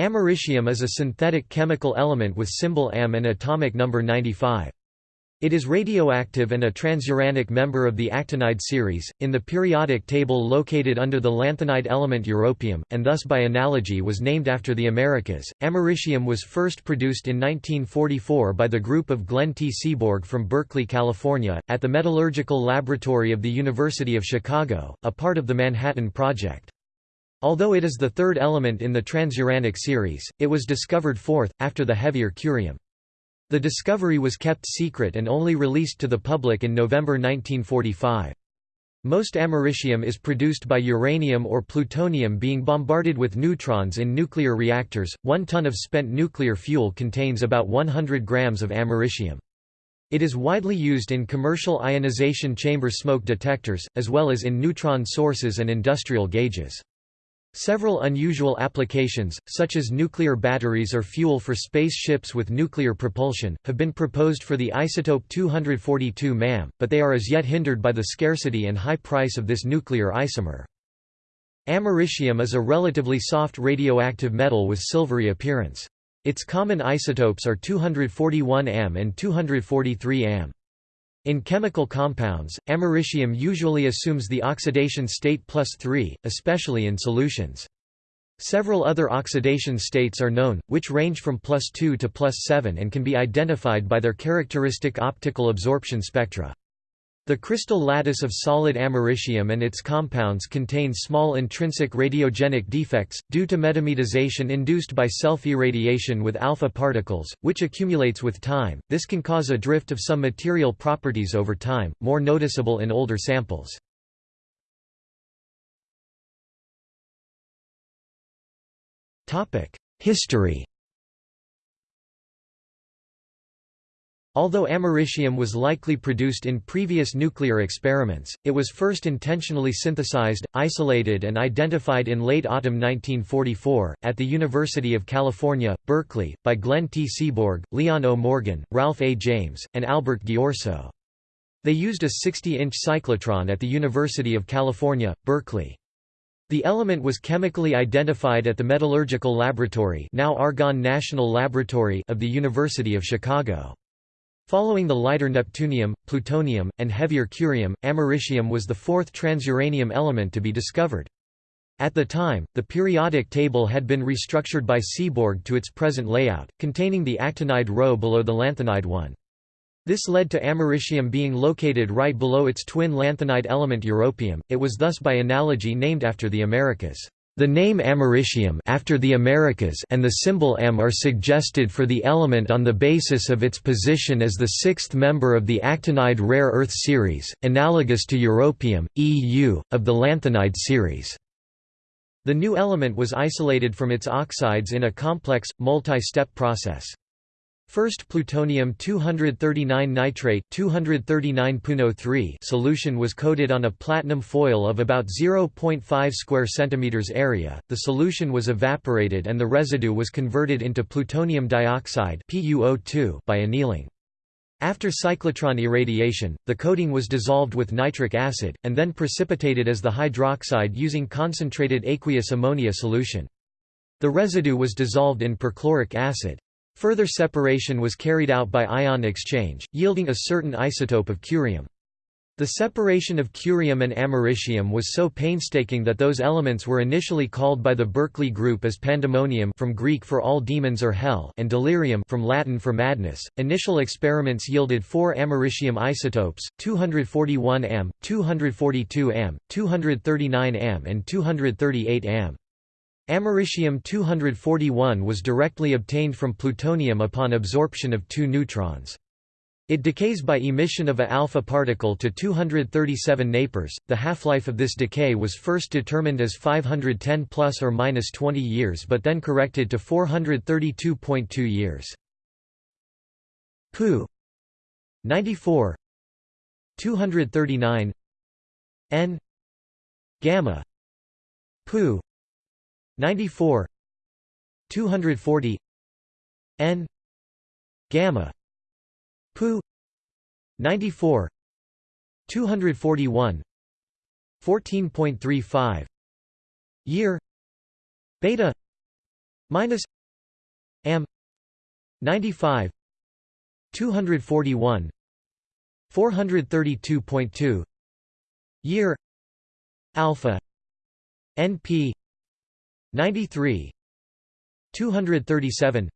Americium is a synthetic chemical element with symbol Am and atomic number 95. It is radioactive and a transuranic member of the actinide series, in the periodic table located under the lanthanide element europium, and thus by analogy was named after the Americas. Americium was first produced in 1944 by the group of Glenn T. Seaborg from Berkeley, California, at the Metallurgical Laboratory of the University of Chicago, a part of the Manhattan Project. Although it is the third element in the transuranic series, it was discovered fourth, after the heavier curium. The discovery was kept secret and only released to the public in November 1945. Most americium is produced by uranium or plutonium being bombarded with neutrons in nuclear reactors. One ton of spent nuclear fuel contains about 100 grams of americium. It is widely used in commercial ionization chamber smoke detectors, as well as in neutron sources and industrial gauges. Several unusual applications, such as nuclear batteries or fuel for space ships with nuclear propulsion, have been proposed for the isotope 242 MAM, but they are as yet hindered by the scarcity and high price of this nuclear isomer. Americium is a relatively soft radioactive metal with silvery appearance. Its common isotopes are 241 Am and 243 Am. In chemical compounds, americium usually assumes the oxidation state plus 3, especially in solutions. Several other oxidation states are known, which range from plus 2 to plus 7 and can be identified by their characteristic optical absorption spectra. The crystal lattice of solid americium and its compounds contain small intrinsic radiogenic defects, due to metamictization induced by self-irradiation with alpha particles, which accumulates with time. This can cause a drift of some material properties over time, more noticeable in older samples. History Although americium was likely produced in previous nuclear experiments, it was first intentionally synthesized, isolated and identified in late autumn 1944, at the University of California, Berkeley, by Glenn T. Seaborg, Leon O. Morgan, Ralph A. James, and Albert Ghiorso. They used a 60-inch cyclotron at the University of California, Berkeley. The element was chemically identified at the Metallurgical Laboratory now Argonne National Laboratory of the University of Chicago. Following the lighter neptunium, plutonium, and heavier curium, americium was the fourth transuranium element to be discovered. At the time, the periodic table had been restructured by Seaborg to its present layout, containing the actinide row below the lanthanide one. This led to americium being located right below its twin lanthanide element europium, it was thus by analogy named after the Americas. The name americium after the Americas and the symbol Am are suggested for the element on the basis of its position as the sixth member of the actinide rare earth series, analogous to europium, EU, of the lanthanide series. The new element was isolated from its oxides in a complex, multi-step process. First plutonium-239 nitrate 239 solution was coated on a platinum foil of about 0.5 square centimeters area. The solution was evaporated and the residue was converted into plutonium dioxide (PuO2) by annealing. After cyclotron irradiation, the coating was dissolved with nitric acid, and then precipitated as the hydroxide using concentrated aqueous ammonia solution. The residue was dissolved in perchloric acid. Further separation was carried out by ion exchange, yielding a certain isotope of curium. The separation of curium and americium was so painstaking that those elements were initially called by the Berkeley group as pandemonium from Greek for all demons or hell and delirium from Latin for madness. Initial experiments yielded four americium isotopes: 241 Am, 242 Am, 239 Am and 238 Am. Americium-241 was directly obtained from plutonium upon absorption of two neutrons. It decays by emission of a alpha particle to 237 napers. The half-life of this decay was first determined as 510 plus or minus 20 years but then corrected to 432.2 years. Pu 94 239 N gamma Pu 94 240 n gamma pu 94 241 14.35 year beta minus am 95 241 432.2 year alpha np 93 237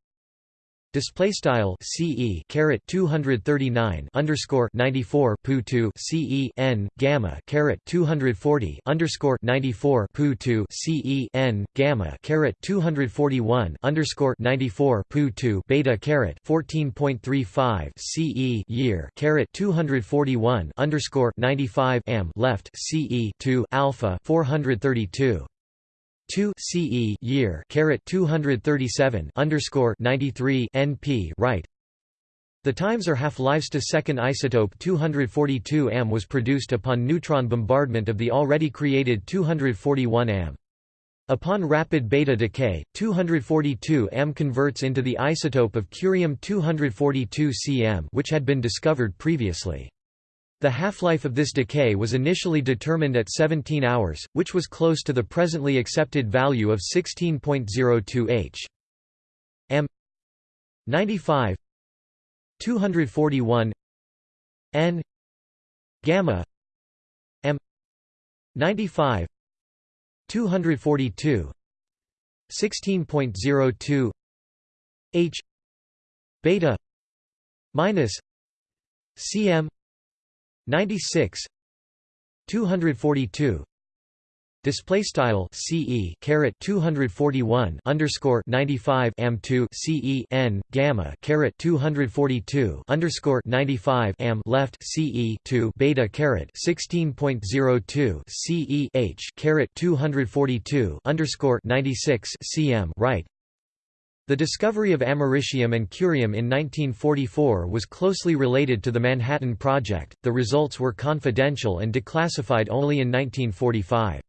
Display style CE caret 239 underscore 94 pu 2 CE n gamma caret 240 underscore 94 pu 2 CE n gamma caret 241 underscore 94 pu 2 beta caret 14.35 CE year caret 241 underscore 95 am left CE 2 alpha 432 2 CE year caret 237 underscore 93 NP right the times are half-lives to second isotope 242 am was produced upon neutron bombardment of the already created 241 am. Upon rapid beta decay, 242 am converts into the isotope of curium-242 Cm which had been discovered previously. The half-life of this decay was initially determined at 17 hours, which was close to the presently accepted value of 16.02 h. m. 95 241 n. gamma. M. 95 242 16.02 h. Beta. Minus. Cm 96 242 display style CE caret 241 underscore 95 am 2 CE n gamma caret 242 underscore 95 am left CE 2 beta caret 16.02 CE h caret 242 underscore 96 cm right the discovery of americium and curium in 1944 was closely related to the Manhattan Project, the results were confidential and declassified only in 1945.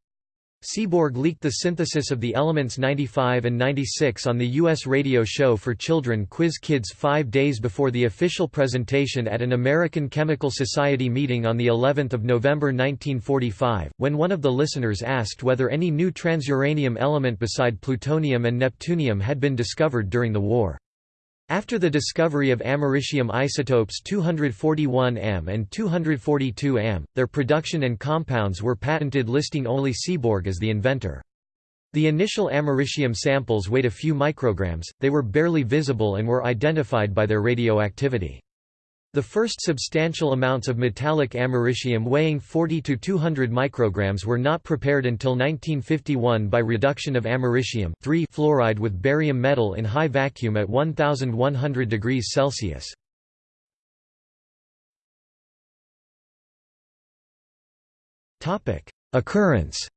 Seaborg leaked the synthesis of the elements 95 and 96 on the U.S. radio show for children Quiz Kids five days before the official presentation at an American Chemical Society meeting on of November 1945, when one of the listeners asked whether any new transuranium element beside plutonium and neptunium had been discovered during the war. After the discovery of americium isotopes 241 Am and 242 Am, their production and compounds were patented listing only Seaborg as the inventor. The initial americium samples weighed a few micrograms, they were barely visible and were identified by their radioactivity. The first substantial amounts of metallic americium weighing 40 to 200 micrograms were not prepared until 1951 by reduction of americium fluoride with barium metal in high vacuum at 1100 degrees Celsius. Occurrence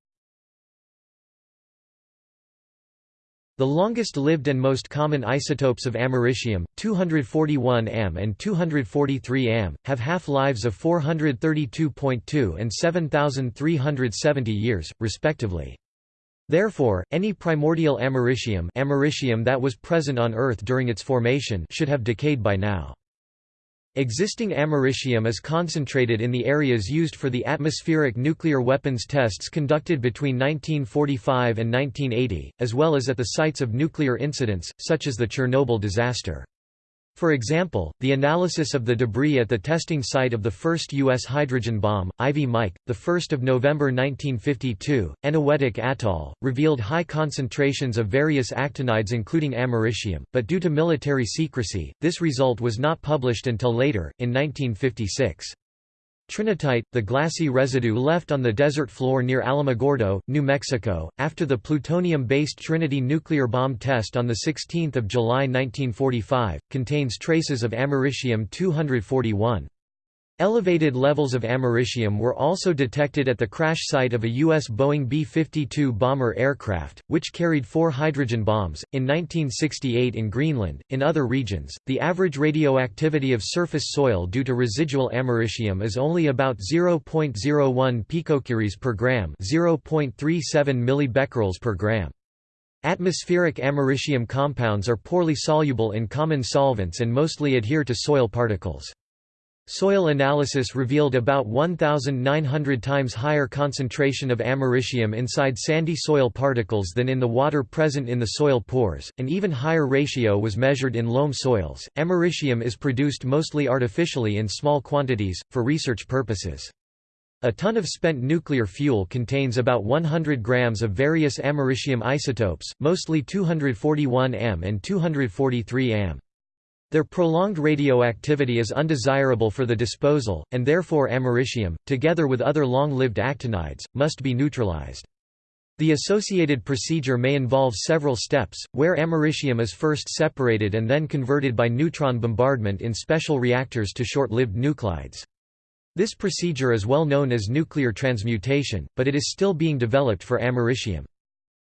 The longest-lived and most common isotopes of americium, 241 Am and 243 Am, have half-lives of 432.2 and 7,370 years, respectively. Therefore, any primordial americium, americium that was present on Earth during its formation should have decayed by now. Existing americium is concentrated in the areas used for the atmospheric nuclear weapons tests conducted between 1945 and 1980, as well as at the sites of nuclear incidents, such as the Chernobyl disaster. For example, the analysis of the debris at the testing site of the first U.S. hydrogen bomb, Ivy Mike, 1 November 1952, Eniwetok Atoll, revealed high concentrations of various actinides including americium, but due to military secrecy, this result was not published until later, in 1956. Trinitite, the glassy residue left on the desert floor near Alamogordo, New Mexico, after the plutonium-based Trinity nuclear bomb test on 16 July 1945, contains traces of americium-241. Elevated levels of americium were also detected at the crash site of a U.S. Boeing B-52 bomber aircraft, which carried four hydrogen bombs, in 1968 in Greenland. In other regions, the average radioactivity of surface soil due to residual americium is only about 0.01 picocuries per gram 0.37 millibecquerels per gram. Atmospheric americium compounds are poorly soluble in common solvents and mostly adhere to soil particles. Soil analysis revealed about 1,900 times higher concentration of americium inside sandy soil particles than in the water present in the soil pores. An even higher ratio was measured in loam soils. Americium is produced mostly artificially in small quantities, for research purposes. A ton of spent nuclear fuel contains about 100 grams of various americium isotopes, mostly 241 am and 243 am. Their prolonged radioactivity is undesirable for the disposal, and therefore americium, together with other long-lived actinides, must be neutralized. The associated procedure may involve several steps, where americium is first separated and then converted by neutron bombardment in special reactors to short-lived nuclides. This procedure is well known as nuclear transmutation, but it is still being developed for americium.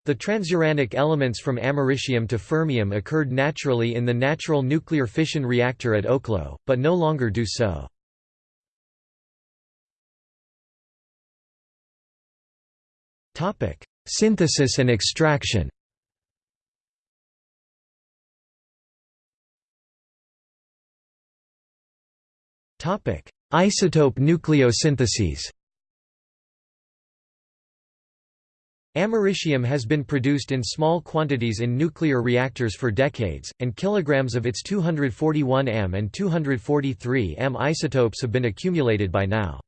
The transuranic elements from americium to fermium occurred naturally in the natural nuclear fission reactor at Oklo, but no longer do so. Synthesis and extraction Isotope nucleosyntheses Americium has been produced in small quantities in nuclear reactors for decades, and kilograms of its 241 Am and 243 Am isotopes have been accumulated by now.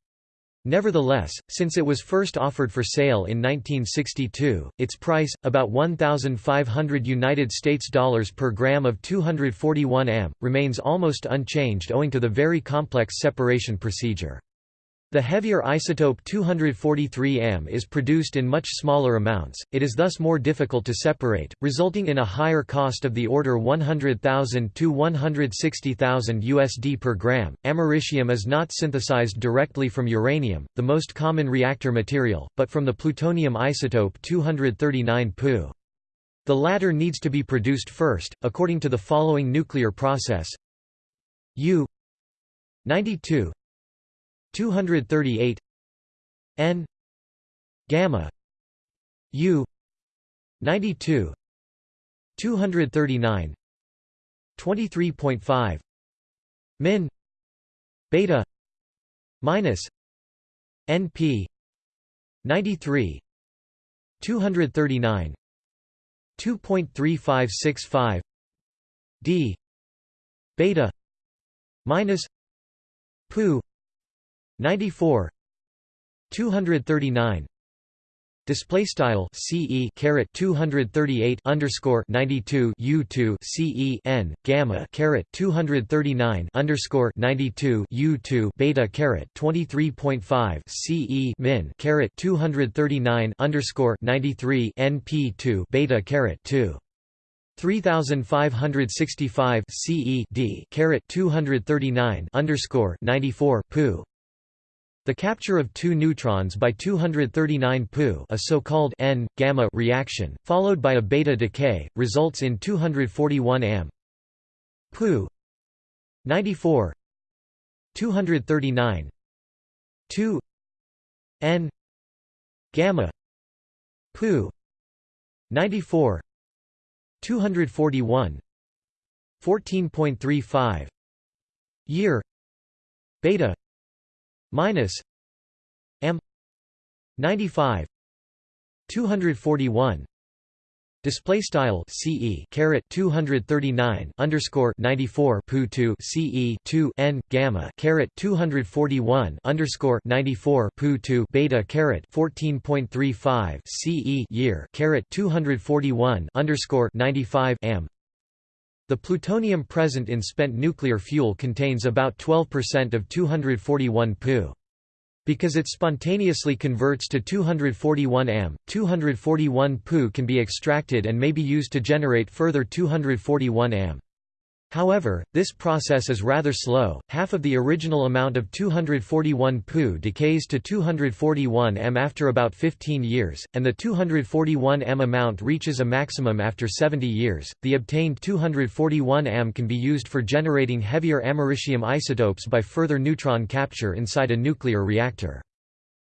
Nevertheless, since it was first offered for sale in 1962, its price, about 1,500 United States dollars per gram of 241 Am, remains almost unchanged owing to the very complex separation procedure. The heavier isotope 243 Am is produced in much smaller amounts, it is thus more difficult to separate, resulting in a higher cost of the order 100,000 to 160,000 USD per gram. Americium is not synthesized directly from uranium, the most common reactor material, but from the plutonium isotope 239 Pu. The latter needs to be produced first, according to the following nuclear process U 92 238 N gamma U 92 239 23.5 min beta minus NP 93 239 2.3565 d beta minus pu 94 239 display style ce caret 238 underscore 92 u2 ce n gamma caret 239 underscore 92 u2 beta caret 23.5 ce min caret 239 underscore 93 np2 beta caret 2 3565 CE D caret 239 underscore 94 pu the capture of two neutrons by 239 Pu a so-called N-gamma reaction, followed by a beta decay, results in 241 Am Pu 94 239 2 N gamma Pu 94 241 14.35 year beta minus m 95 241 Display style CE caret 239 underscore 94 pu 2 CE 2 N gamma caret 241 underscore 94 pu 2 beta caret 14.35 CE year caret 241 underscore 95 am the plutonium present in spent nuclear fuel contains about 12% of 241 Pu. Because it spontaneously converts to 241 Am, 241 Pu can be extracted and may be used to generate further 241 Am. However, this process is rather slow, half of the original amount of 241 Pu decays to 241 m after about 15 years, and the 241 m amount reaches a maximum after 70 years. The obtained 241 m can be used for generating heavier americium isotopes by further neutron capture inside a nuclear reactor.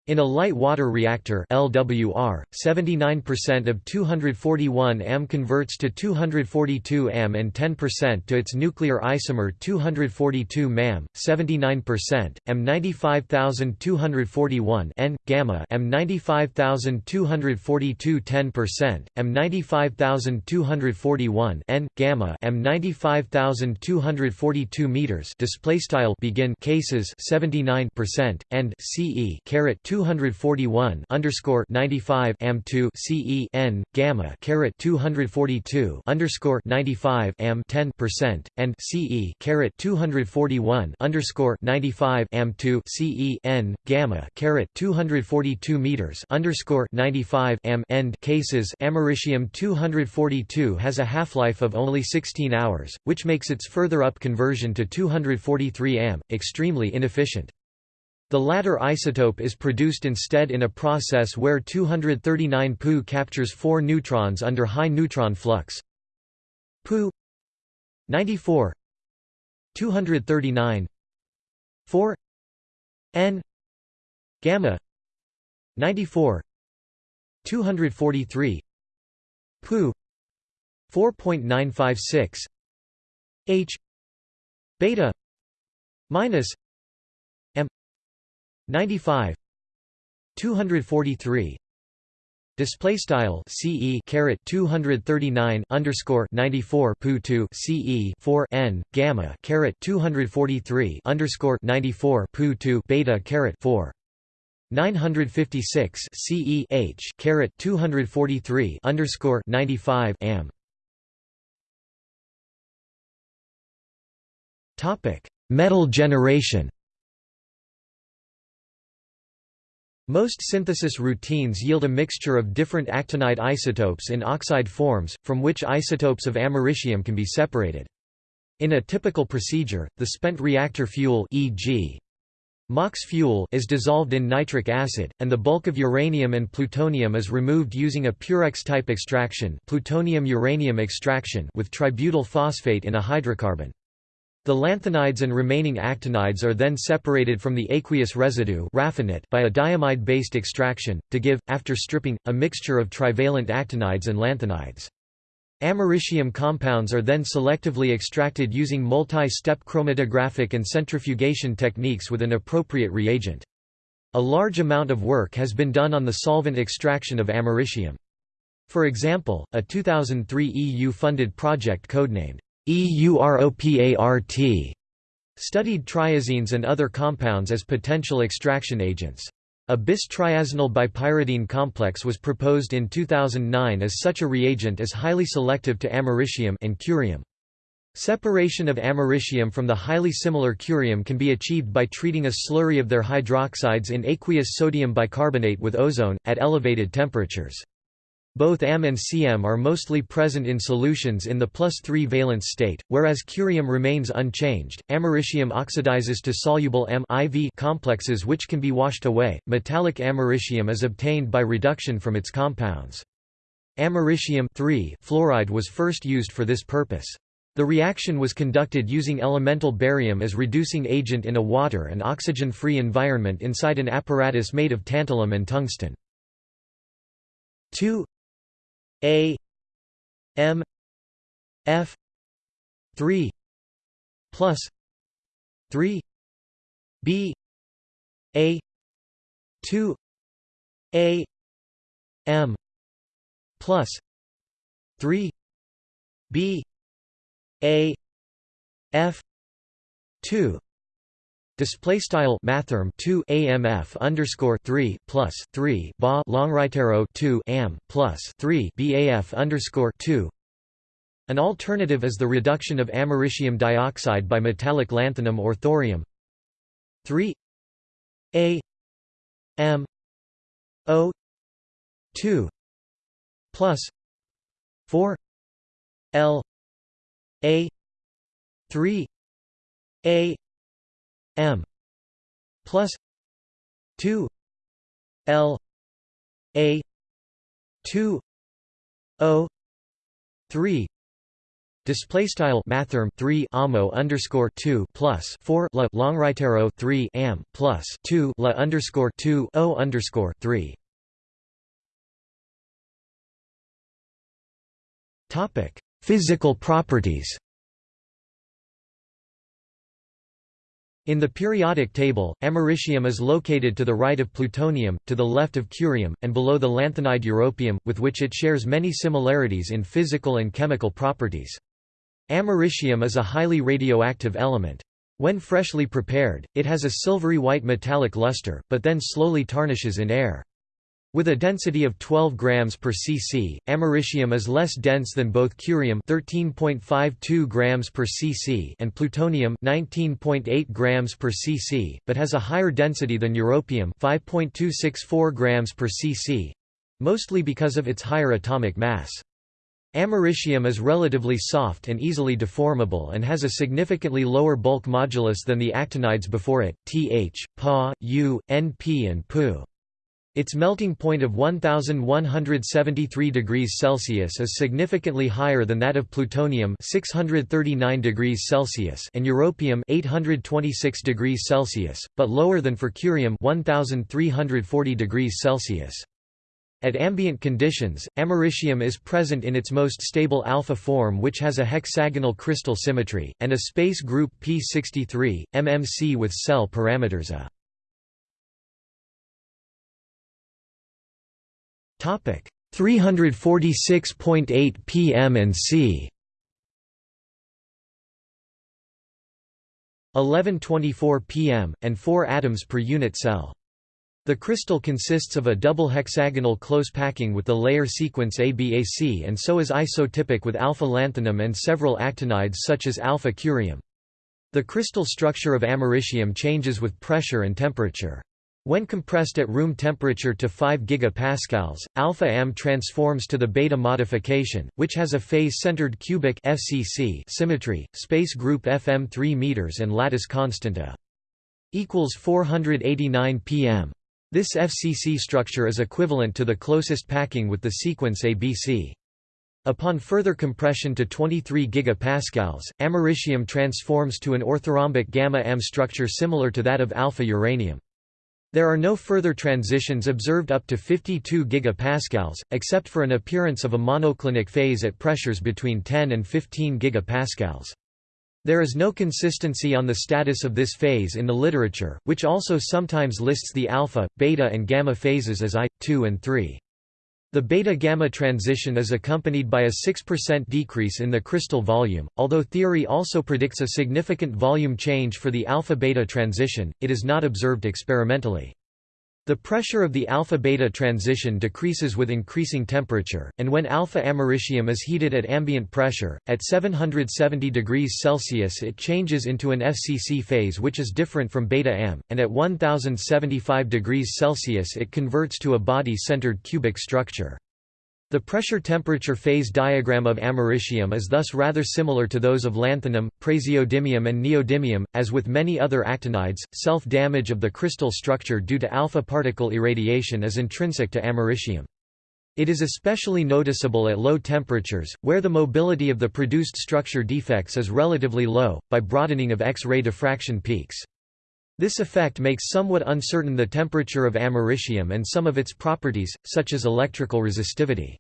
In a light water reactor LWR, 79% of 241 am converts to 242 am and 10% to its nuclear isomer 242 mam, 79%, m 95241 N, gamma m 95242 10%, m 95241 N, gamma m 95242 meters display style begin cases 79% and CE caret 2 241 underscore 95 am 2 CE N gamma caret 242 underscore 95 am 10 percent and CE caret 241 underscore 95 am 2 CE N gamma caret 242 meters underscore 95 am end cases americium 242 has a half-life of only 16 hours, which makes its further up conversion to 243 am extremely inefficient. The latter isotope is produced instead in a process where 239 Pu captures 4 neutrons under high neutron flux. Pu 94 239 4 N gamma 94 243 Pu 4.956 H beta minus 95 243 Display style CE caret 239 underscore 94 pu 2 CE 4 N gamma caret 243 underscore 94 pu 2 beta caret 4 956 CE H caret 243 underscore 95 am. Topic Metal generation Most synthesis routines yield a mixture of different actinide isotopes in oxide forms, from which isotopes of americium can be separated. In a typical procedure, the spent reactor fuel e.g. MOX fuel is dissolved in nitric acid, and the bulk of uranium and plutonium is removed using a Purex-type extraction plutonium-uranium extraction with tributyl phosphate in a hydrocarbon. The lanthanides and remaining actinides are then separated from the aqueous residue by a diamide-based extraction, to give, after stripping, a mixture of trivalent actinides and lanthanides. Americium compounds are then selectively extracted using multi-step chromatographic and centrifugation techniques with an appropriate reagent. A large amount of work has been done on the solvent extraction of americium. For example, a 2003 EU-funded project codenamed EUROPART studied triazines and other compounds as potential extraction agents. A bis-triazinyl bipyridine complex was proposed in 2009 as such a reagent is highly selective to americium and curium. Separation of americium from the highly similar curium can be achieved by treating a slurry of their hydroxides in aqueous sodium bicarbonate with ozone, at elevated temperatures. Both Am and Cm are mostly present in solutions in the plus 3 valence state, whereas curium remains unchanged. Americium oxidizes to soluble M IV complexes which can be washed away. Metallic americium is obtained by reduction from its compounds. Americium fluoride was first used for this purpose. The reaction was conducted using elemental barium as reducing agent in a water and oxygen-free environment inside an apparatus made of tantalum and tungsten. 2 a M F three plus three B A two A M plus three B A F two Display style mathrm 2 AMF underscore 3 plus 3 ba long right arrow 2 am plus 3 BAF underscore 2 An alternative is the reduction of americium dioxide by metallic lanthanum or thorium. 3 A M O 2 plus 4 L A 3 A M plus two L A two O three Display style mathrm 3 amo underscore 2 plus 4 la long right arrow 3 am plus 2 la underscore 2 o underscore 3. Topic: Physical properties. In the periodic table, americium is located to the right of plutonium, to the left of curium, and below the lanthanide europium, with which it shares many similarities in physical and chemical properties. Americium is a highly radioactive element. When freshly prepared, it has a silvery white metallic luster, but then slowly tarnishes in air. With a density of 12 grams per cc, americium is less dense than both curium 13.52 grams per cc and plutonium 19.8 grams per cc, but has a higher density than europium 5.264 grams per cc, mostly because of its higher atomic mass. Americium is relatively soft and easily deformable and has a significantly lower bulk modulus than the actinides before it, Th, Pa, U, Np and Pu. Its melting point of 1173 degrees Celsius is significantly higher than that of plutonium 639 degrees Celsius and europium 826 degrees Celsius, but lower than for curium 1340 degrees Celsius. At ambient conditions, americium is present in its most stable alpha form which has a hexagonal crystal symmetry, and a space group P63, MMC with cell parameters A. Topic 346.8 pm and c 1124 pm, and 4 atoms per unit cell. The crystal consists of a double hexagonal close packing with the layer sequence ABAC and so is isotypic with alpha lanthanum and several actinides such as alpha curium. The crystal structure of americium changes with pressure and temperature. When compressed at room temperature to 5 GPa, alpha Am transforms to the beta modification, which has a face-centered cubic FCC symmetry, space group FM 3 m and lattice constant A equals 489 pm. This FCC structure is equivalent to the closest packing with the sequence ABC. Upon further compression to 23 GPa, americium transforms to an orthorhombic gamma-am structure similar to that of alpha uranium. There are no further transitions observed up to 52 GPa, except for an appearance of a monoclinic phase at pressures between 10 and 15 GPa. There is no consistency on the status of this phase in the literature, which also sometimes lists the alpha, beta and gamma phases as I, 2 and 3. The beta-gamma transition is accompanied by a 6% decrease in the crystal volume, although theory also predicts a significant volume change for the alpha-beta transition, it is not observed experimentally. The pressure of the alpha-beta transition decreases with increasing temperature, and when alpha-americium is heated at ambient pressure, at 770 degrees Celsius it changes into an FCC phase which is different from beta-am, and at 1075 degrees Celsius it converts to a body-centered cubic structure. The pressure-temperature phase diagram of americium is thus rather similar to those of lanthanum, praseodymium and neodymium. As with many other actinides, self-damage of the crystal structure due to alpha particle irradiation is intrinsic to americium. It is especially noticeable at low temperatures, where the mobility of the produced structure defects is relatively low, by broadening of X-ray diffraction peaks. This effect makes somewhat uncertain the temperature of americium and some of its properties, such as electrical resistivity.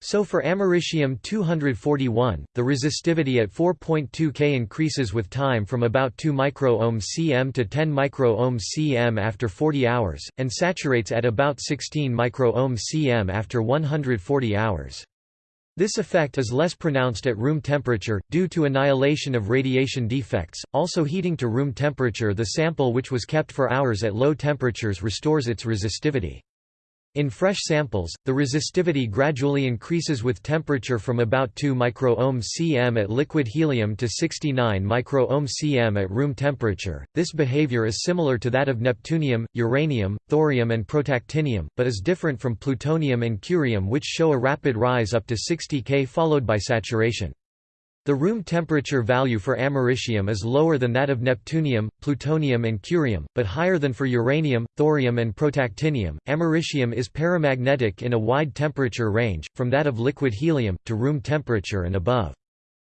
So for americium-241, the resistivity at 4.2 K increases with time from about 2 microohm cm to 10 microohm cm after 40 hours, and saturates at about 16 microohm cm after 140 hours. This effect is less pronounced at room temperature, due to annihilation of radiation defects. Also, heating to room temperature, the sample which was kept for hours at low temperatures restores its resistivity. In fresh samples, the resistivity gradually increases with temperature from about 2 microohm cm at liquid helium to 69 microohm cm at room temperature. This behavior is similar to that of neptunium, uranium, thorium and protactinium, but is different from plutonium and curium which show a rapid rise up to 60 K followed by saturation. The room temperature value for americium is lower than that of neptunium, plutonium and curium, but higher than for uranium, thorium and protactinium. Americium is paramagnetic in a wide temperature range, from that of liquid helium, to room temperature and above.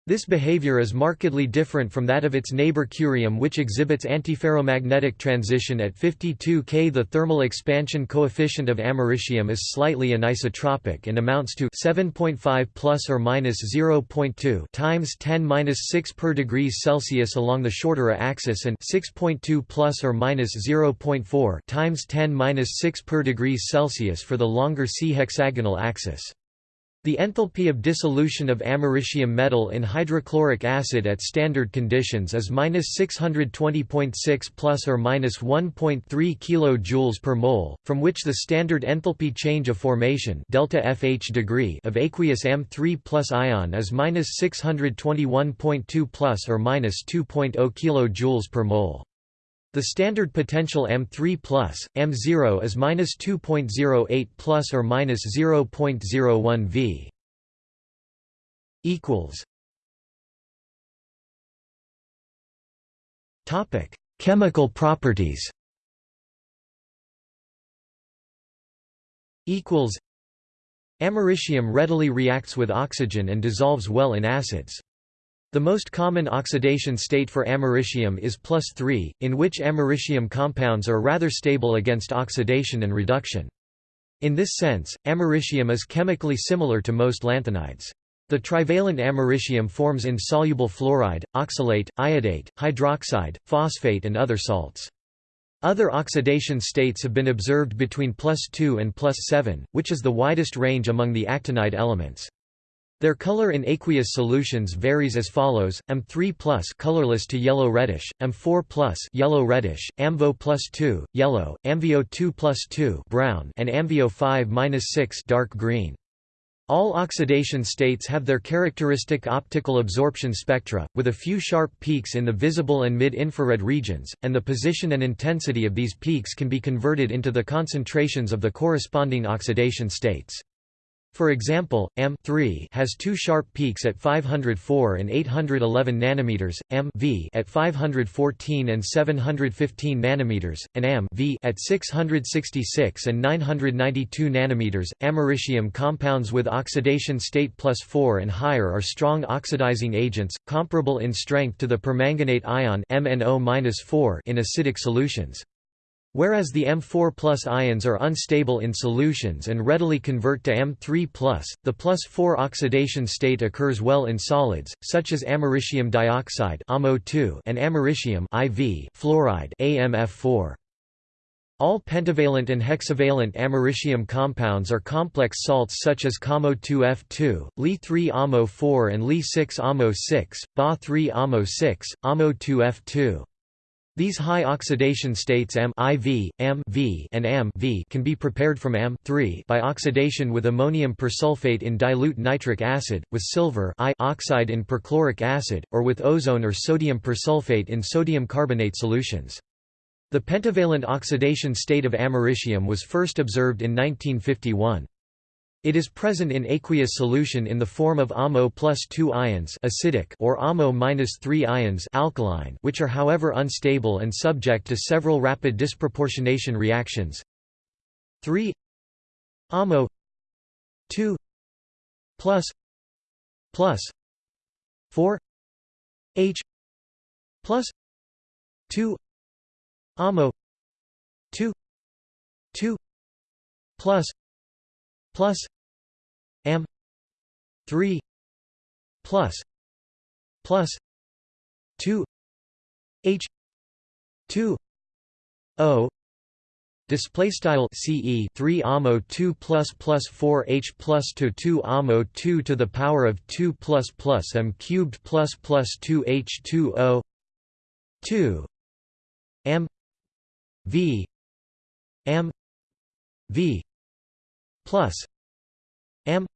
This behavior is markedly different from that of its neighbor curium which exhibits antiferromagnetic transition at 52 K. The thermal expansion coefficient of americium is slightly anisotropic and amounts to 7.5 plus or minus 0.2 times 10 minus 6 per degrees Celsius along the shorter axis and 6.2 plus or minus 0.4 times 10 minus 6 per degrees Celsius for the longer C hexagonal axis. The enthalpy of dissolution of americium metal in hydrochloric acid at standard conditions is -620.6 plus or minus 1.3 kJ per mole, from which the standard enthalpy change of formation delta FH degree of aqueous M3 plus ion is -621.2 plus or minus 2.0 kJ per mole. The standard potential M3 plus M0 is minus 2.08 plus or minus 0.01 V. Equals. Topic: Chemical properties. Equals. Americium readily reacts with oxygen and dissolves well in acids. The most common oxidation state for americium is plus 3, in which americium compounds are rather stable against oxidation and reduction. In this sense, americium is chemically similar to most lanthanides. The trivalent americium forms insoluble fluoride, oxalate, iodate, hydroxide, phosphate and other salts. Other oxidation states have been observed between plus 2 and plus 7, which is the widest range among the actinide elements. Their color in aqueous solutions varies as follows: M3+ colorless to yellow reddish, M4+ yellow reddish, AmVO plus 2 yellow, AmVO2 plus 2 brown, and AmVO5-6 dark green. All oxidation states have their characteristic optical absorption spectra, with a few sharp peaks in the visible and mid-infrared regions, and the position and intensity of these peaks can be converted into the concentrations of the corresponding oxidation states. For example, M has two sharp peaks at 504 and 811 nanometers, M at 514 and 715 nanometers, and Am at 666 and 992 nanometers. Americium compounds with oxidation state plus 4 and higher are strong oxidizing agents, comparable in strength to the permanganate ion MnO-4 in acidic solutions. Whereas the M4 ions are unstable in solutions and readily convert to M3 the plus 4 oxidation state occurs well in solids, such as americium dioxide and americium IV fluoride AMF4. All pentavalent and hexavalent americium compounds are complex salts such as CAMO2F2, Li3-AMO4 and Li6-AMO6, Ba3-AMO6, AMO2F2. These high oxidation states Am IV, and Am v can be prepared from Am by oxidation with ammonium persulfate in dilute nitric acid, with silver I oxide in perchloric acid, or with ozone or sodium persulfate in sodium carbonate solutions. The pentavalent oxidation state of americium was first observed in 1951. It is present in aqueous solution in the form of AMO plus 2 ions acidic or AMO minus 3 ions alkaline, which are however unstable and subject to several rapid disproportionation reactions. 3 AMO 2 plus plus 4 H plus 2 AMO 2 2 plus plus m 3 plus plus 2 h 2 o Display style CE 3 AMO 2 plus plus 4 H plus to 2 AMO 2 to the power of 2 plus plus M cubed plus plus 2 H 2 O 2 M V M V plus m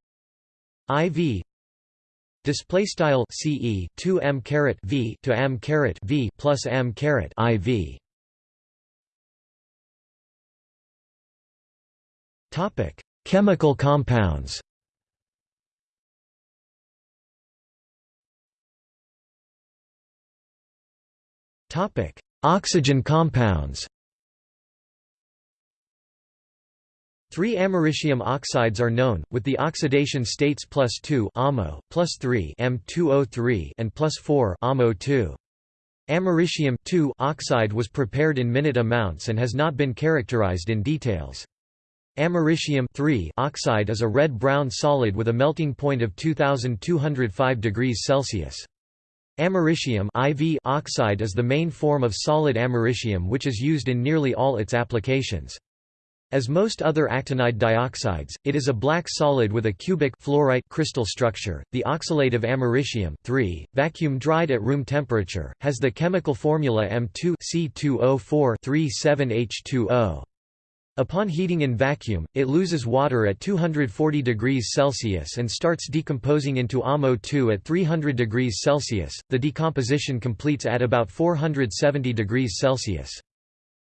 iv display style ce 2 m caret v to m caret v plus m caret iv topic chemical compounds. Topic oxygen compounds Three americium oxides are known, with the oxidation states plus 2 AMO, plus 3 M2O3 and plus 4 AMO2. Americium oxide was prepared in minute amounts and has not been characterized in details. Americium oxide is a red-brown solid with a melting point of 2205 degrees Celsius. Americium IV oxide is the main form of solid americium which is used in nearly all its applications. As most other actinide dioxides, it is a black solid with a cubic fluorite crystal structure. The oxalate of americium vacuum dried at room temperature, has the chemical formula M2C2O4-37H2O. Upon heating in vacuum, it loses water at 240 degrees Celsius and starts decomposing into AMO2 at 300 degrees Celsius. The decomposition completes at about 470 degrees Celsius.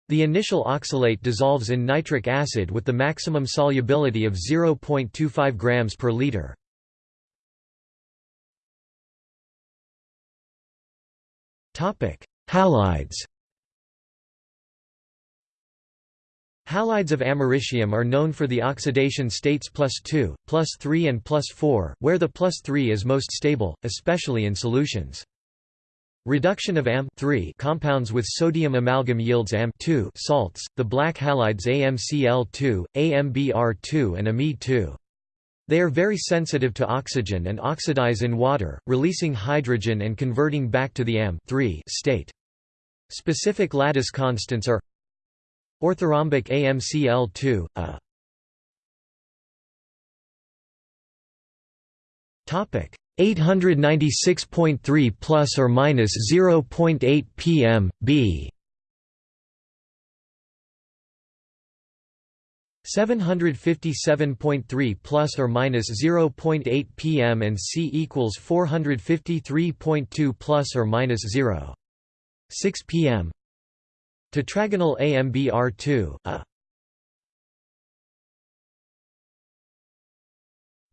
The initial oxalate dissolves in nitric acid with the maximum solubility of 0.25 grams per liter. Topic: Halides. Halides of americium are known for the oxidation states plus 2, plus 3 and plus 4, where the plus 3 is most stable, especially in solutions. Reduction of Am compounds with sodium amalgam yields Am salts, the black halides AmCl2, AmBr2 and Ame2. They are very sensitive to oxygen and oxidize in water, releasing hydrogen and converting back to the Am state. Specific lattice constants are orthorhombic AmCl2, A. Topic 896.3 plus or minus 0.8 pm b 757.3 plus or minus 0.8 pm and C equals 453.2 plus or minus 0. 6 pm. Tetragonal AMBR2 a.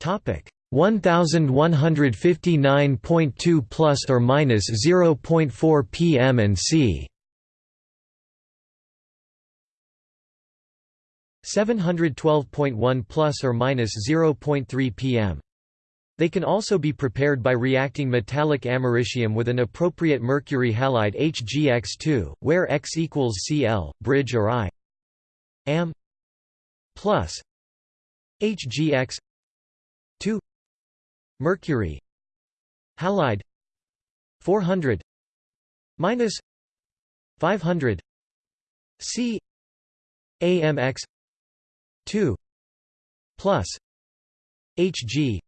Topic 1159.2 plus or minus 0.4 pm and c. 712.1 plus or minus 0.3 pm they can also be prepared by reacting metallic americium with an appropriate mercury halide HgX2, where X equals Cl, bridge or I. Am. Plus. HgX 2 Mercury Halide 400 minus 500 C AMX 2 plus HG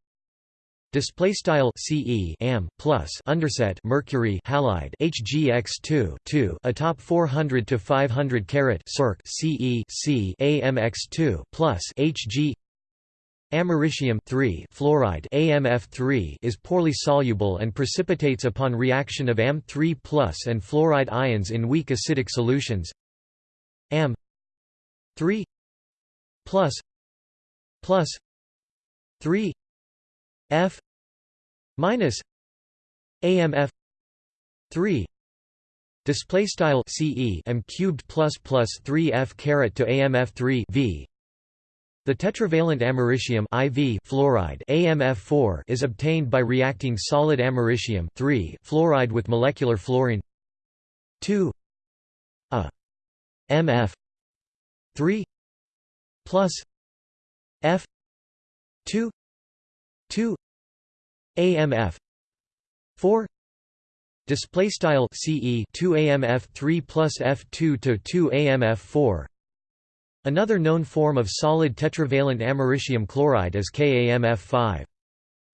display style CE am plus underset mercury halide HGX2 2 atop 400 to 500 carat circ CE C AMX2 plus HG Americium fluoride AMF3 is poorly soluble and precipitates upon reaction of Am3 and fluoride ions in weak acidic solutions. Am3 plus plus 3 F minus AMF 3 display style CE M cubed plus plus 3 F caret to AMF 3 V the tetravalent americium IV fluoride AMF4 is obtained by reacting solid americium fluoride with molecular fluorine 2 A MF 3 plus F 2 2 AMF 4 display style CE 2 AMF 3 plus F2 to 2 AMF 4 Another known form of solid tetravalent americium chloride is KAMF5.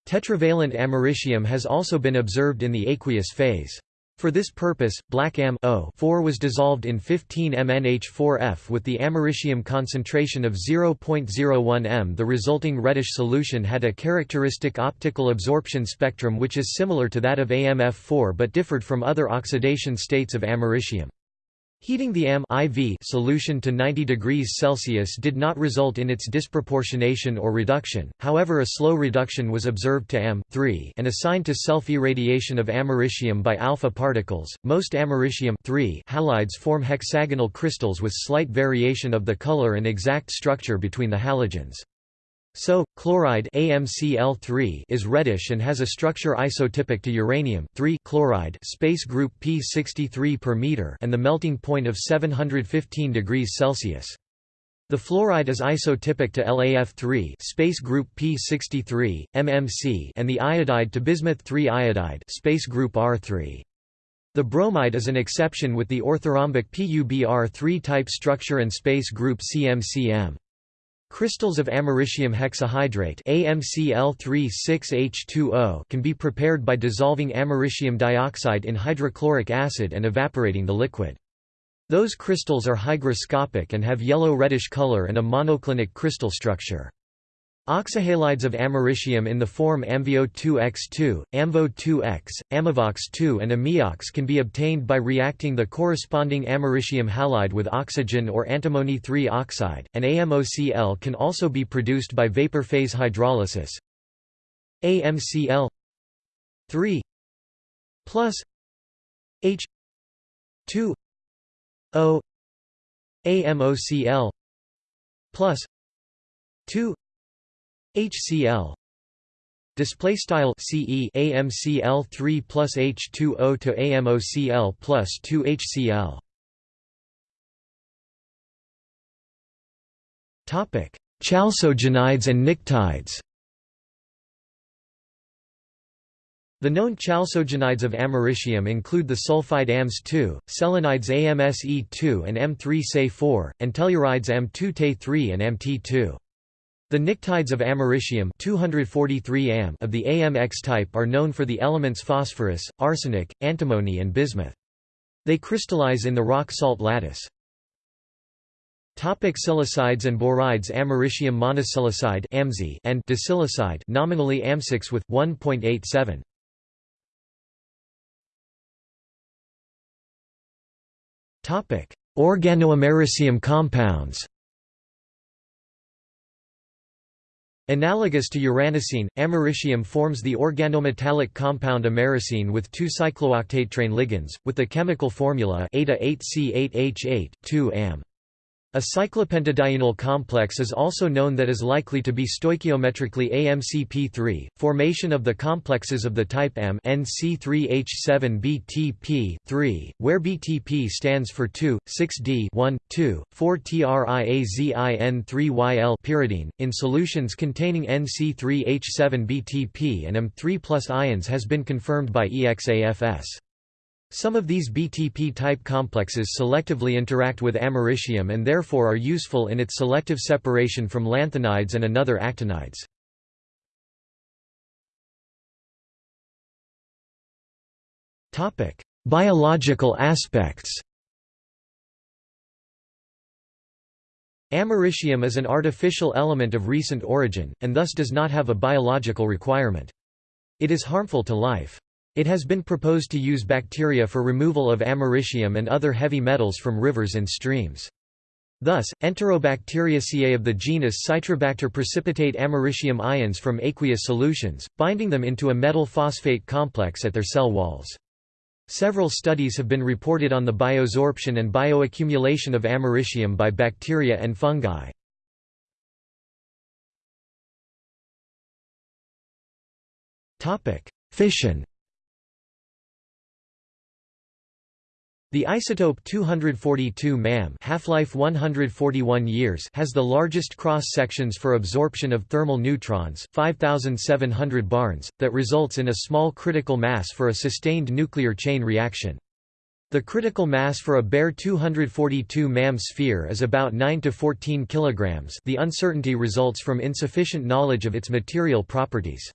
Tetravalent americium has also been observed in the aqueous phase. For this purpose, black am 4 was dissolved in 15 MnH4F with the americium concentration of 0.01 m. The resulting reddish solution had a characteristic optical absorption spectrum which is similar to that of AMF4 but differed from other oxidation states of americium. Heating the Am IV solution to 90 degrees Celsius did not result in its disproportionation or reduction, however a slow reduction was observed to Am and assigned to self-irradiation of americium by alpha particles. Most americium halides form hexagonal crystals with slight variation of the color and exact structure between the halogens. So, chloride AmCl3 is reddish and has a structure isotypic to uranium chloride space group P63 per meter and the melting point of 715 degrees Celsius. The fluoride is isotypic to LaF3 space group P63, MMC and the iodide to bismuth-3 iodide space group R3. The bromide is an exception with the orthorhombic PuBr3 type structure and space group CMCM. Crystals of americium hexahydrate AmCl36H2O can be prepared by dissolving americium dioxide in hydrochloric acid and evaporating the liquid. Those crystals are hygroscopic and have yellow-reddish color and a monoclinic crystal structure. Oxyhalides of americium in the form AmVO2X2, AmVO2X, AmiVoX2 and AmiOx can be obtained by reacting the corresponding americium halide with oxygen or antimony 3 oxide, and AMOCl can also be produced by vapor phase hydrolysis. AMCl 3 plus H 2 O AMOCl plus 2 HCl display style CE AMCl 3 plus H2O to AMOCl plus 2 HCl topic chalcogenides and pnictides The known chalcogenides of americium include the sulfide AMS2, selenides AMSE2 and M3Se4, and tellurides M2Te3 and MT2. The pnictides of americium 243 am of the AMX type are known for the elements phosphorus, arsenic, antimony and bismuth. They crystallize in the rock salt lattice. Topic silicides and borides Americium monosilicide and disilicide nominally AM6 with 1.87. Topic: Organoamericium compounds. Analogous to uranocene, americium forms the organometallic compound americene with two cyclooctatetraene ligands, with the chemical formula eta-8C8H8, 2-am. A cyclopentadienyl complex is also known that is likely to be stoichiometrically AMCP3. Formation of the complexes of the type M NC3H7BTP3, where BTP stands for 2, 6D 1, 2, 4 TRIAZIN3YL pyridine, in solutions containing NC3H7BTP and M3 ions has been confirmed by EXAFS. Some of these BTP-type complexes selectively interact with americium and therefore are useful in its selective separation from lanthanides and another actinides. Biological aspects Americium is an artificial element of recent origin, and thus does not have a biological requirement. It is harmful to life. It has been proposed to use bacteria for removal of americium and other heavy metals from rivers and streams. Thus, Enterobacteriaceae of the genus Citrobacter precipitate americium ions from aqueous solutions, binding them into a metal phosphate complex at their cell walls. Several studies have been reported on the biosorption and bioaccumulation of americium by bacteria and fungi. Fission The isotope 242 MAM half-life 141 years has the largest cross-sections for absorption of thermal neutrons 5700 barns, that results in a small critical mass for a sustained nuclear chain reaction. The critical mass for a bare 242 MAM sphere is about 9 to 14 kilograms. The uncertainty results from insufficient knowledge of its material properties.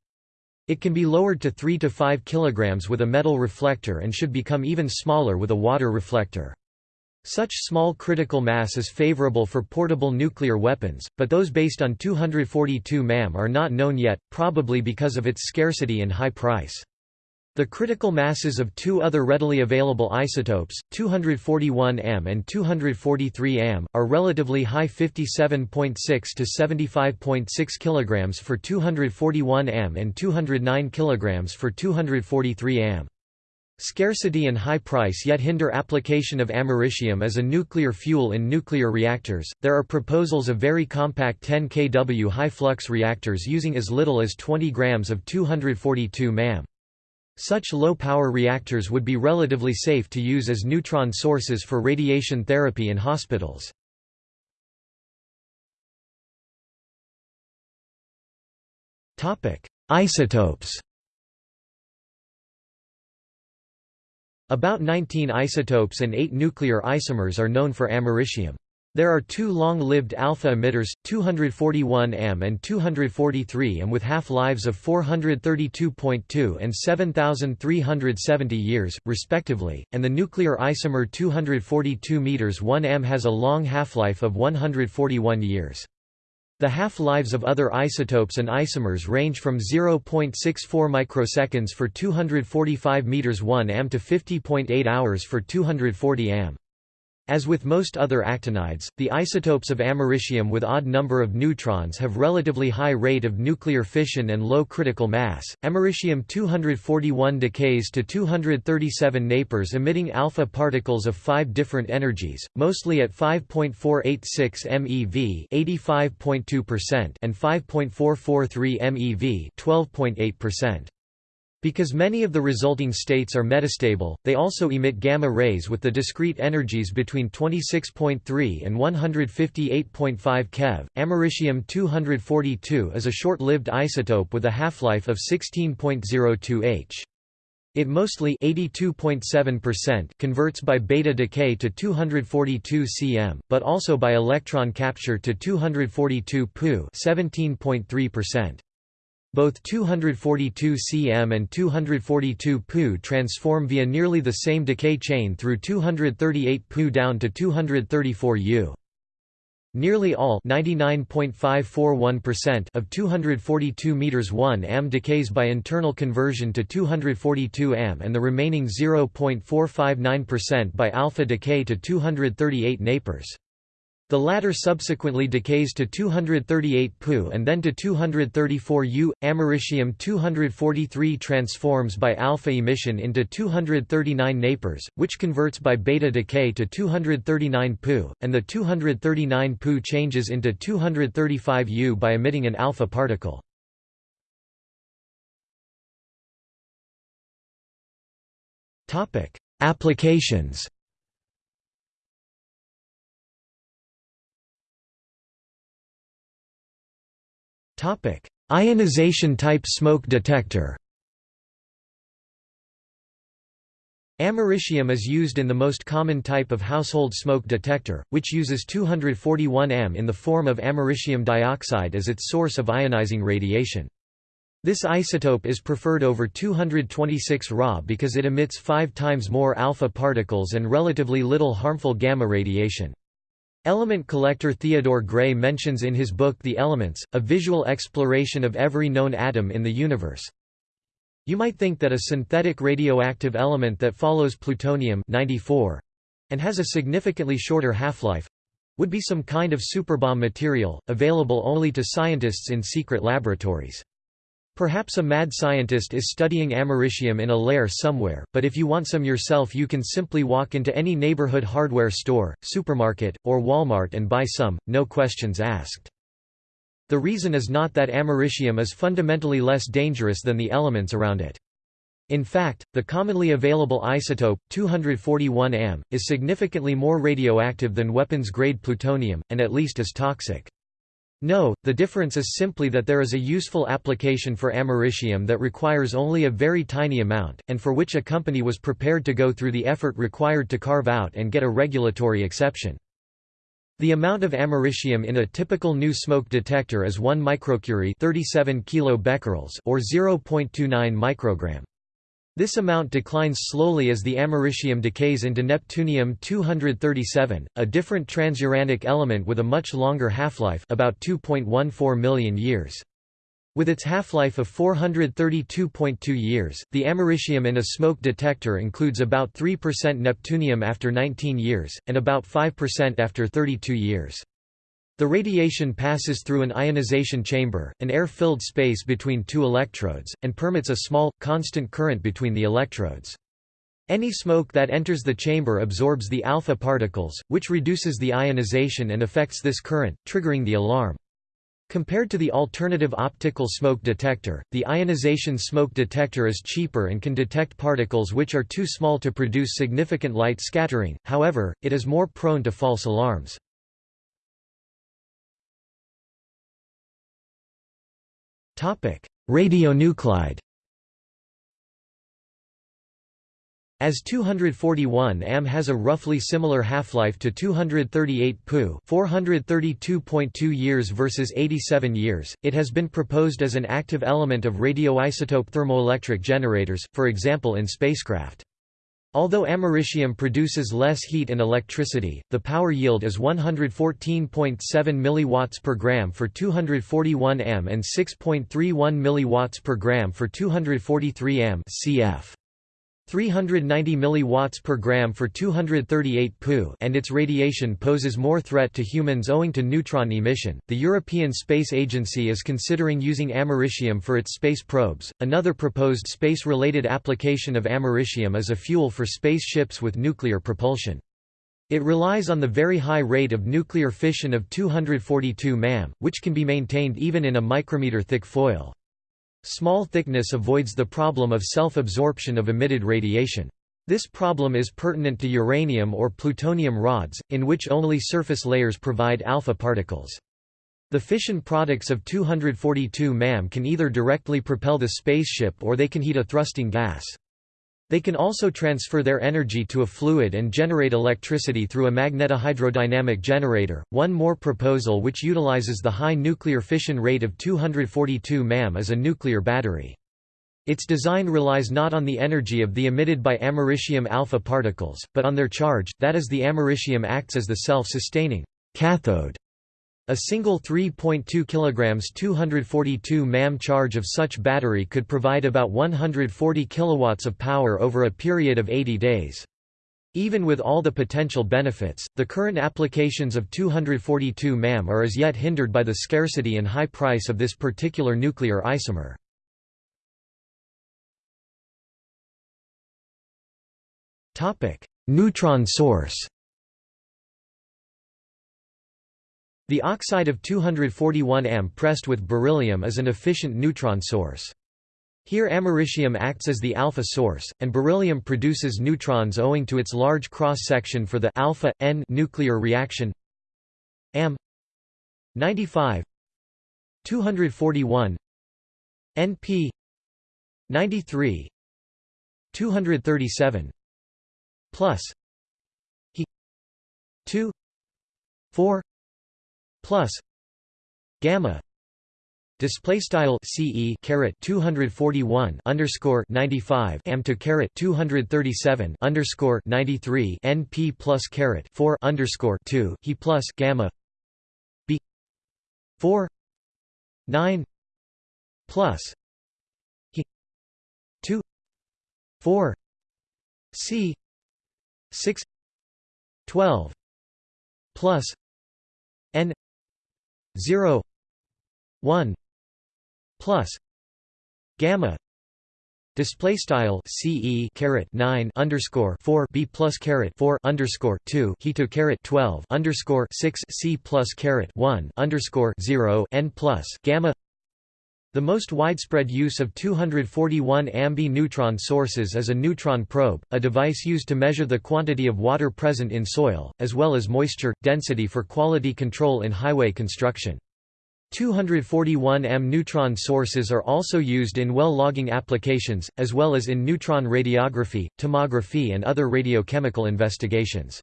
It can be lowered to 3 to 5 kg with a metal reflector and should become even smaller with a water reflector. Such small critical mass is favorable for portable nuclear weapons, but those based on 242 MAM are not known yet, probably because of its scarcity and high price. The critical masses of two other readily available isotopes, 241 am and 243 am, are relatively high 57.6 to 75.6 kg for 241 am and 209 kg for 243 am. Scarcity and high price yet hinder application of americium as a nuclear fuel in nuclear reactors. There are proposals of very compact 10 kW high flux reactors using as little as 20 grams of 242 mam. Such low-power reactors would be relatively safe to use as neutron sources for radiation therapy in hospitals. Isotopes About 19 isotopes and 8 nuclear isomers are known for americium. There are two long-lived alpha emitters, 241 am and 243 am with half-lives of 432.2 and 7370 years, respectively, and the nuclear isomer 242 m 1 Am has a long half-life of 141 years. The half-lives of other isotopes and isomers range from 0.64 microseconds for 245 m 1 Am to 50.8 hours for 240 am. As with most other actinides, the isotopes of americium with odd number of neutrons have relatively high rate of nuclear fission and low critical mass. Americium-241 decays to 237 napers emitting alpha particles of five different energies, mostly at 5.486 MeV (85.2%) and 5.443 MeV (12.8%). Because many of the resulting states are metastable, they also emit gamma rays with the discrete energies between 26.3 and 158.5 keV. Americium-242 is a short-lived isotope with a half-life of 16.02 h. It mostly converts by beta decay to 242 cm, but also by electron capture to 242 Pu 17.3%. Both 242 cm and 242 Pu transform via nearly the same decay chain through 238 Pu down to 234 U. Nearly all of 242 meters 1 am decays by internal conversion to 242 am and the remaining 0.459% by alpha decay to 238 napers. The latter subsequently decays to 238 Pu and then to 234 U. Americium-243 transforms by alpha emission into 239 napers, which converts by beta decay to 239 Pu, and the 239 Pu changes into 235 U by emitting an alpha particle. Applications Topic: Ionization type smoke detector. Americium is used in the most common type of household smoke detector, which uses 241 am in the form of americium dioxide as its source of ionizing radiation. This isotope is preferred over 226 Ra because it emits five times more alpha particles and relatively little harmful gamma radiation. Element collector Theodore Gray mentions in his book The Elements, a visual exploration of every known atom in the universe. You might think that a synthetic radioactive element that follows plutonium 94 and has a significantly shorter half-life would be some kind of superbomb material, available only to scientists in secret laboratories. Perhaps a mad scientist is studying americium in a lair somewhere, but if you want some yourself you can simply walk into any neighborhood hardware store, supermarket, or Walmart and buy some, no questions asked. The reason is not that americium is fundamentally less dangerous than the elements around it. In fact, the commonly available isotope, 241 am, is significantly more radioactive than weapons-grade plutonium, and at least as toxic. No, the difference is simply that there is a useful application for americium that requires only a very tiny amount, and for which a company was prepared to go through the effort required to carve out and get a regulatory exception. The amount of americium in a typical new smoke detector is 1 microcurie 37 kilobecquerels or 0.29 microgram. This amount declines slowly as the americium decays into neptunium-237, a different transuranic element with a much longer half-life about 2.14 million years. With its half-life of 432.2 years, the americium in a smoke detector includes about 3% neptunium after 19 years, and about 5% after 32 years. The radiation passes through an ionization chamber, an air-filled space between two electrodes, and permits a small, constant current between the electrodes. Any smoke that enters the chamber absorbs the alpha particles, which reduces the ionization and affects this current, triggering the alarm. Compared to the alternative optical smoke detector, the ionization smoke detector is cheaper and can detect particles which are too small to produce significant light scattering, however, it is more prone to false alarms. Radionuclide As 241 Am has a roughly similar half-life to 238 Pu 432.2 years versus 87 years, it has been proposed as an active element of radioisotope thermoelectric generators, for example in spacecraft. Although americium produces less heat and electricity, the power yield is 114.7 mW per gram for 241 m and 6.31 mW per gram for 243 m cf. 390 mW per gram for 238 Pu and its radiation poses more threat to humans owing to neutron emission. The European Space Agency is considering using americium for its space probes. Another proposed space-related application of americium is a fuel for spaceships with nuclear propulsion. It relies on the very high rate of nuclear fission of 242 MAM, which can be maintained even in a micrometer thick foil. Small thickness avoids the problem of self-absorption of emitted radiation. This problem is pertinent to uranium or plutonium rods, in which only surface layers provide alpha particles. The fission products of 242 MAM can either directly propel the spaceship or they can heat a thrusting gas. They can also transfer their energy to a fluid and generate electricity through a magnetohydrodynamic generator. One more proposal which utilizes the high nuclear fission rate of 242 MAM is a nuclear battery. Its design relies not on the energy of the emitted by americium alpha particles, but on their charge, that is the americium acts as the self-sustaining cathode a single 3.2 kg 242 mam charge of such battery could provide about 140 kilowatts of power over a period of 80 days. Even with all the potential benefits, the current applications of 242 mam are as yet hindered by the scarcity and high price of this particular nuclear isomer. Neutron source The oxide of 241 Am pressed with beryllium is an efficient neutron source. Here americium acts as the alpha source, and beryllium produces neutrons owing to its large cross-section for the alpha N nuclear reaction. Am 95 241 NP 93 237 plus He 2 4 plus gamma display style ce caret 241 underscore 95 am to caret 237 underscore 93 np plus caret 4 underscore 2 he plus gamma b 4 9 plus he 2 4 c 6 12 plus n 0 1 plus gamma display style ce caret 9 underscore 4 b plus caret 4 underscore 2 he to caret 12 underscore 6 c plus caret 1 underscore 0 n plus gamma the most widespread use of 241 AmBe neutron sources is a neutron probe, a device used to measure the quantity of water present in soil, as well as moisture, density for quality control in highway construction. 241 M neutron sources are also used in well logging applications, as well as in neutron radiography, tomography and other radiochemical investigations.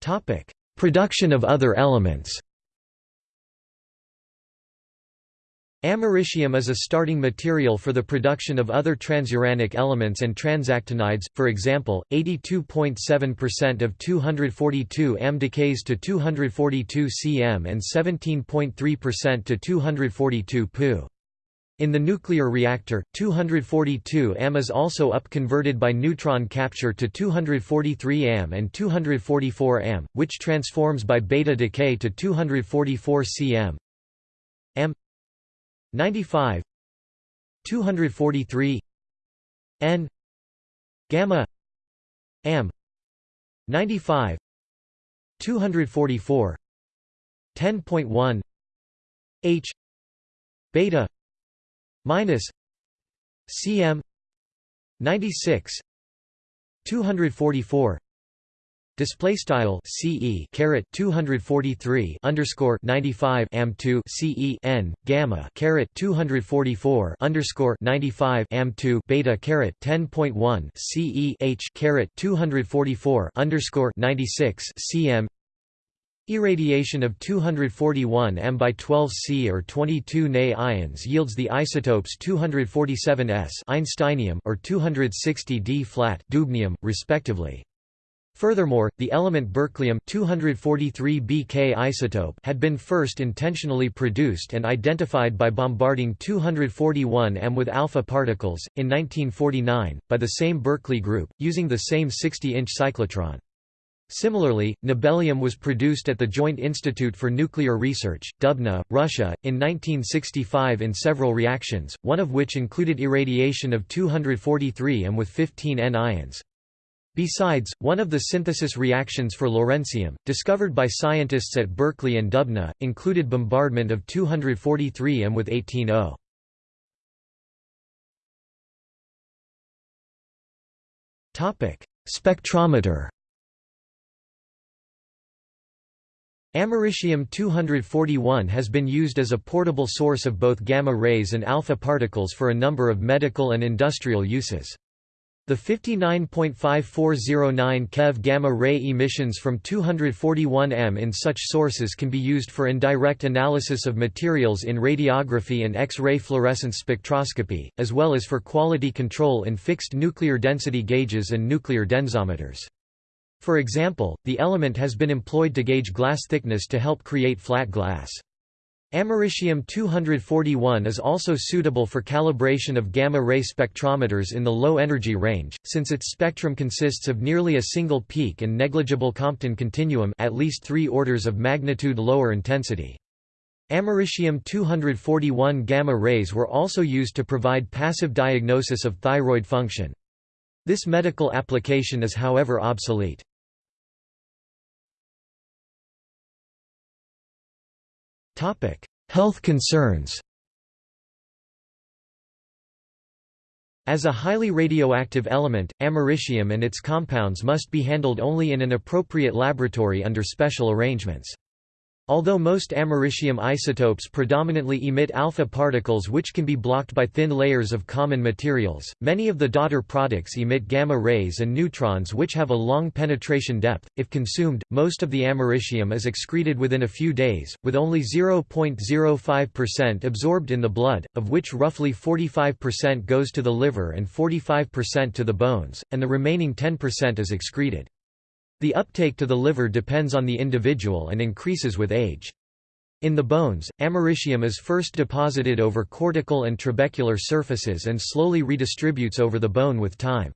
Topic: Production of other elements Americium is a starting material for the production of other transuranic elements and transactinides, for example, 82.7% of 242 Am decays to 242 Cm and 17.3% to 242 Pu. In the nuclear reactor, 242 Am is also upconverted by neutron capture to 243 Am and 244 Am, which transforms by beta decay to 244 Cm. Am 95 243 N. Gamma. Am 95 244 10.1 H. Beta minus cm 96 244 Display style CE caret 243 underscore 95 am 2 CE n gamma caret 244 underscore 95 am 2 beta caret 10.1 CE h caret 244 underscore 96 cm Irradiation of 241 M by 12 C or 22 Na ions yields the isotopes 247 S Einsteinium or 260 D flat dubnium, respectively. Furthermore, the element berkelium 243 Bk isotope had been first intentionally produced and identified by bombarding 241 M with alpha particles, in 1949, by the same Berkeley group, using the same 60-inch cyclotron. Similarly, nobelium was produced at the Joint Institute for Nuclear Research, Dubna, Russia, in 1965 in several reactions, one of which included irradiation of 243 M with 15 N ions. Besides, one of the synthesis reactions for lawrencium, discovered by scientists at Berkeley and Dubna, included bombardment of 243 M with 18 O. Spectrometer Americium-241 has been used as a portable source of both gamma rays and alpha particles for a number of medical and industrial uses. The 59.5409 keV gamma-ray emissions from 241 M in such sources can be used for indirect analysis of materials in radiography and X-ray fluorescence spectroscopy, as well as for quality control in fixed nuclear density gauges and nuclear densometers. For example, the element has been employed to gauge glass thickness to help create flat glass. Americium-241 is also suitable for calibration of gamma-ray spectrometers in the low energy range, since its spectrum consists of nearly a single peak and negligible Compton continuum at least three orders of magnitude lower intensity. Americium-241 gamma rays were also used to provide passive diagnosis of thyroid function. This medical application is however obsolete. Health concerns As a highly radioactive element, americium and its compounds must be handled only in an appropriate laboratory under special arrangements. Although most americium isotopes predominantly emit alpha particles which can be blocked by thin layers of common materials, many of the daughter products emit gamma rays and neutrons which have a long penetration depth. If consumed, most of the americium is excreted within a few days, with only 0.05% absorbed in the blood, of which roughly 45% goes to the liver and 45% to the bones, and the remaining 10% is excreted. The uptake to the liver depends on the individual and increases with age. In the bones, americium is first deposited over cortical and trabecular surfaces and slowly redistributes over the bone with time.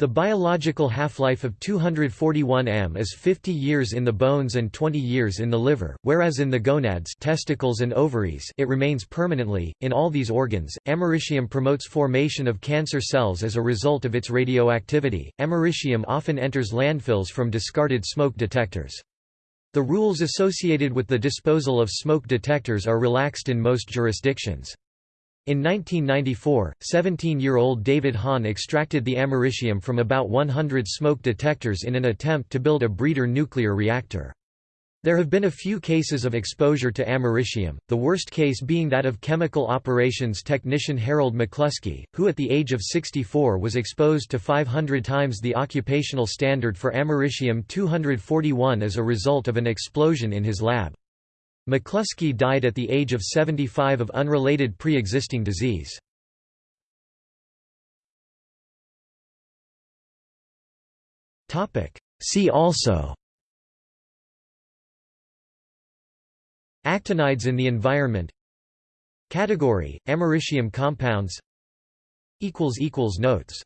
The biological half-life of 241 m is 50 years in the bones and 20 years in the liver, whereas in the gonads testicles and ovaries it remains permanently. In all these organs, americium promotes formation of cancer cells as a result of its radioactivity. Americium often enters landfills from discarded smoke detectors. The rules associated with the disposal of smoke detectors are relaxed in most jurisdictions. In 1994, 17-year-old David Hahn extracted the americium from about 100 smoke detectors in an attempt to build a breeder nuclear reactor. There have been a few cases of exposure to americium, the worst case being that of chemical operations technician Harold McCluskey, who at the age of 64 was exposed to 500 times the occupational standard for americium-241 as a result of an explosion in his lab. McCluskey died at the age of 75 of unrelated pre-existing disease. See also Actinides in the environment Category, americium compounds Notes